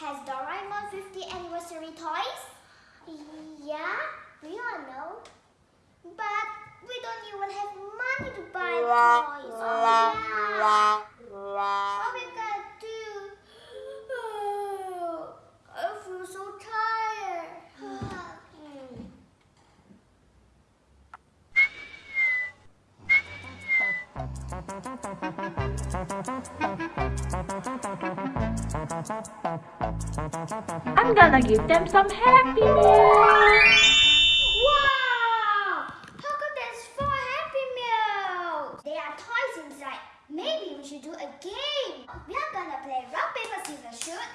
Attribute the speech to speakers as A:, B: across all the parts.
A: has Doraemon 50 anniversary toys?
B: Yeah, we all know.
A: But we don't even have money to buy the toys. Oh, yeah. Gonna
C: give them some happy meal.
A: Wow! How come there's four Happy Meals? There are toys inside. Maybe we should do a game. We are gonna play rock, paper, scissors, shoot.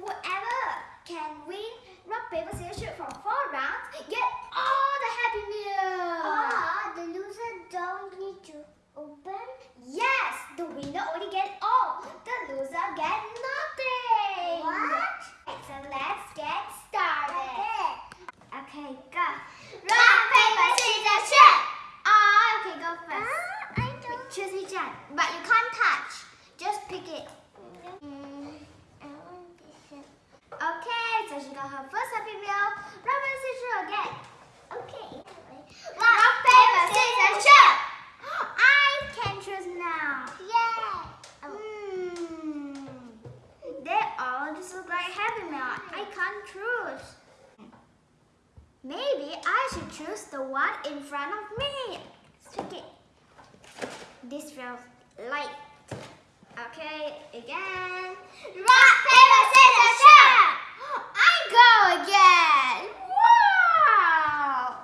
A: Whoever can win rock, paper, scissors, shoot for four rounds get all the Happy Meals.
B: Ah, the loser don't need to open.
A: Yes, the winner only get all. The loser get nothing.
B: What?
A: So let's get started.
B: Okay.
A: Okay, go. Rock, paper, scissors, shoot. Oh, okay, go first.
B: Ah, I don't.
A: Choose which one, but you can't touch. Just pick it.
B: Mm, I want this one.
A: Okay, so she got her first happy meal. Rock, paper, scissors, shoot again.
B: Okay.
A: Rock, paper, scissors, shoot. I can choose now.
B: Yeah. Oh.
A: Hmm. They all just look like happy meal. I choose. Maybe I should choose the one in front of me. Stick it. This feels light. Okay, again. Rock, paper, scissors, shoot! I go again! Wow!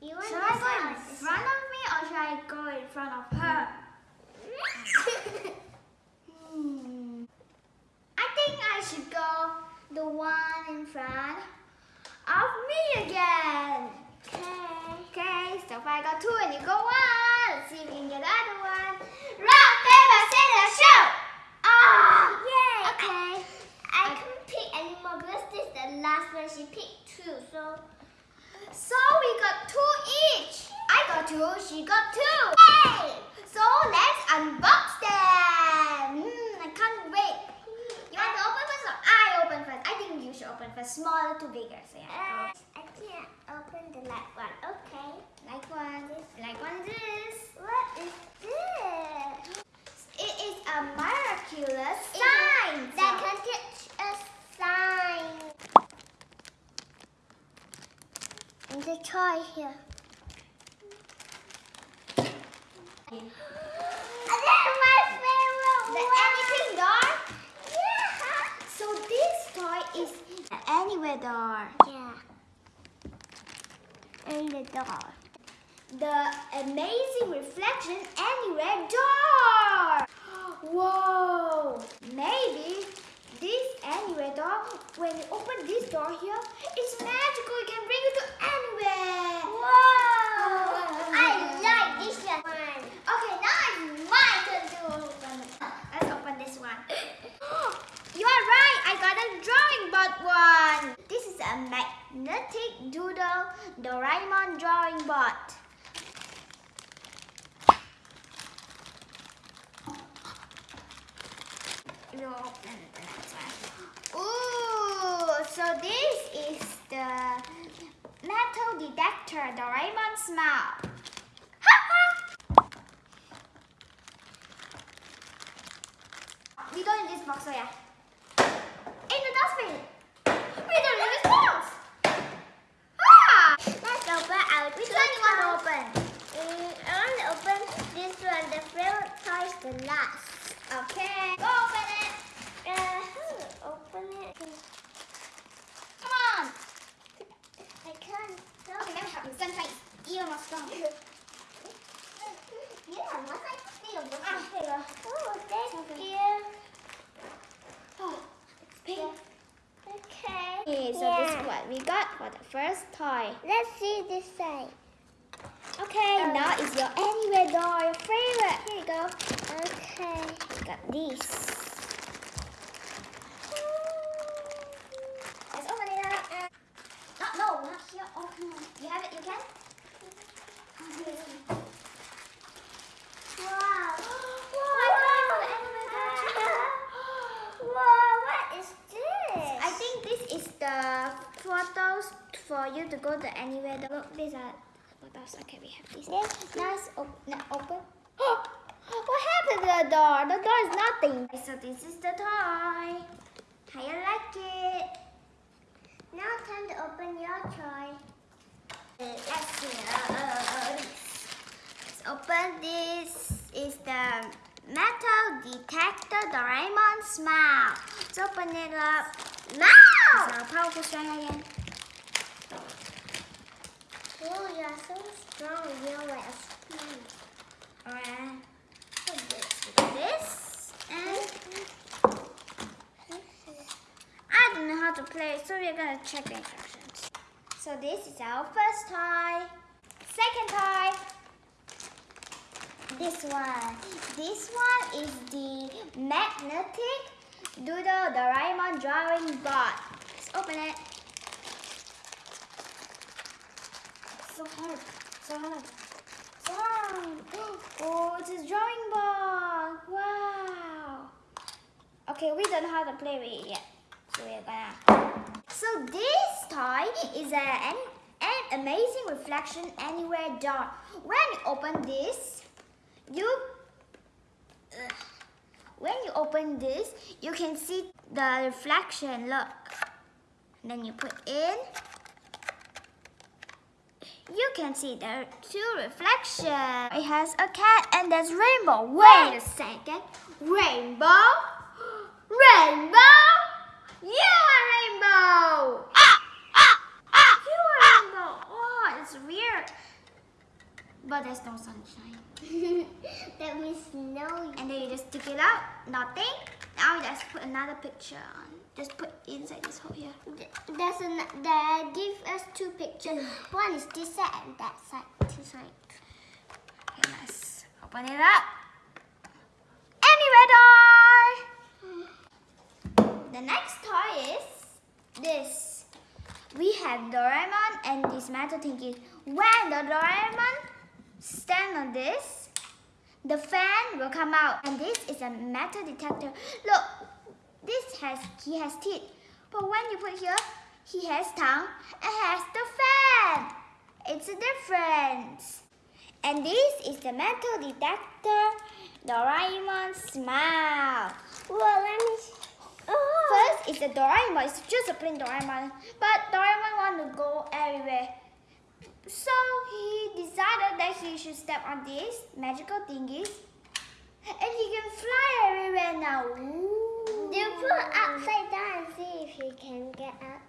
B: You want
A: Should I go in front of me or should I go in front of her? Hmm. I think I should go the one in front of me again. Okay. Okay, so far I got two and you got one. Let's see if we can get the other one. Rock, paper, scissors, shoot! Ah!
B: Yay!
A: Okay.
B: I couldn't pick anymore because this is the last one. She picked two, so
A: So we got two each. I got two, she got two.
B: Yay!
A: So let's unbox them. Hmm, I can't wait. You want to open first or I open first? I think you should open first. Smaller to bigger. So yeah.
B: Can't open the light one. Okay.
A: Like one, like one this.
B: What is this?
A: It is a miraculous
B: It
A: sign.
B: That can teach a sign. And the anything door? Yeah. So this toy here. And that's my favorite
A: The
B: one.
A: anything door.
B: Yeah.
A: So this toy is an anywhere door.
B: Yeah. And the door.
A: The amazing reflection anywhere door. Whoa! Maybe this anywhere door, when you open this door here, it's magical. It can bring you to anywhere.
B: Whoa! I like this one.
A: Okay, now it's my turn to open. Let's open this one. You are right. I got a drawing board one. This is a magnetic doodle Doraemon drawing. You open the next one. Ooh, so this is the metal detector Doraemon smile. we don't need this box, so yeah. In the dustbin. We don't this box. Ah!
B: Let's open our
A: Which one you want to open?
B: Mm, I want to open this one. The favorite toy is the last.
A: Okay. Go open it.
B: Uh, how open it?
A: Come on.
B: I can't.
A: Okay, let me help you. Sunshine is even more.
B: Yeah, must I feel the
A: Ah, go.
B: Oh, thank
A: Okay.
B: you.
A: Oh, it's pink.
B: Okay.
A: So this is what we got for the first toy.
B: Let's see this side.
A: Okay,
B: Oh.
A: now is your anywhere doll, your favorite. Here you go.
B: Okay.
A: Got this. Let's open it up. No, no, not here. Oh, on. You have it, you can?
B: Wow.
A: Wow, for the anywhere doll.
B: Wow, what is this?
A: I think this is the photos for you to go to anywhere. Look, these are photos. Okay, we have this. Nice. Op- now open. what happened to the door? The door is nothing. So this is the toy. How you like it?
B: Now time to open your toy.
A: Let's open this. Is the metal detector Doraemon smile. Let's open it up.
B: Now!
A: So powerful strong again.
B: Oh, you're so strong. You're like a spoon.
A: Alright. This, and I don't know how to play, so we're gonna check the instructions. So this is our first toy. Second toy. This one. This one is the magnetic doodle Doraemon drawing board. Let's open it. So hard. So hard. So hard. Oh, it's a drawing board. Wow. Okay, we don't know how to play with it yet. So we're gonna. So this toy is a, an, an amazing reflection anywhere doll. When you open this, you Ugh. when you open this, you can see the reflection. Look. And then you put in. You can see the two reflection. It has a cat and there's rainbow. Wait a second. Rainbow? Rainbow? You are rainbow! Ah! Ah! Ah! You are rainbow. Oh, it's weird. But there's no sunshine.
B: that means no.
A: And then you just stick it out. Nothing. Now just put another picture on. Just put inside this hole here.
B: There's an, they give us two pictures. One is this side and that side. This side.
A: Okay, let's open it up. Anyway, toy! The next toy is this. We have Doraemon and this metal thingy. When the Doraemon stand on this, the fan will come out. And this is a metal detector. Look, this has he has teeth. But when you put here, he has tongue and has the fan. It's a difference. And this is the metal detector Doraemon smile.
B: Well, let me. Oh.
A: First is the Doraemon. It's just a plain Doraemon. But Doraemon want to go everywhere. So he decided that he should step on these magical thingies. And he can fly everywhere now. Ooh.
B: You put upside down and see if you can get up.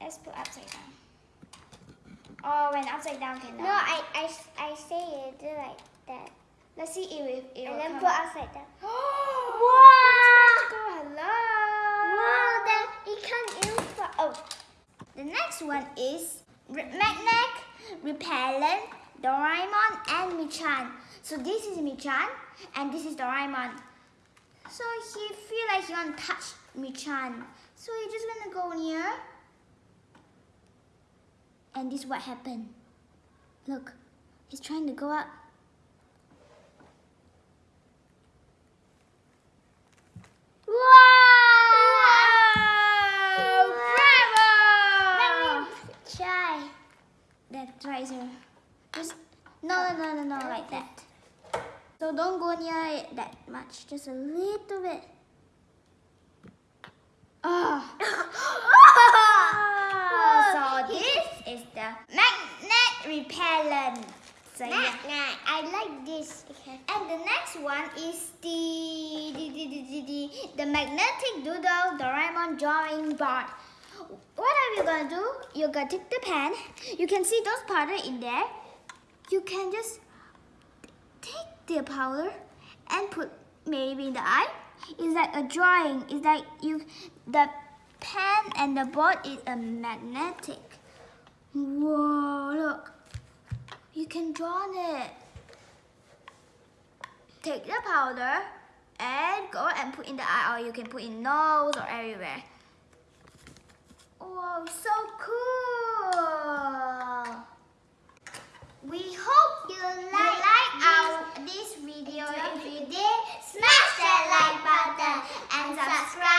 A: Let's put upside down. Oh, when upside down cannot.
B: No, I, I, I say you do like that.
A: Let's see if it, it
B: And
A: will
B: then
A: come
B: put upside down.
A: wow! Hello!
B: Wow, then it in for. Oh.
A: The next one is magnet, repellent, Doraemon, and Michan. So this is Michan, and this is Doraemon. So he feel like he want to touch Michan. So he just gonna go near. And this is what happened. Look, he's trying to go up. Wow! Right. Just no, no, no, no, no, like that. So don't go near it that much. Just a little bit. Oh. so this is the magnet repellent. So yeah.
B: Magnet. I like this. Okay.
A: And the next one is the the, the, the, the, the, the magnetic doodle Doraemon drawing board what are you gonna do? You're gonna take the pen. You can see those powder in there. You can just take the powder and put maybe in the eye. It's like a drawing. It's like you, the pen and the board is a magnetic. Whoa, look. You can draw it. Take the powder and go and put in the eye or you can put in nose or everywhere. Whoa, so cool! We hope you like, like our this video. If you did, smash that like button and subscribe.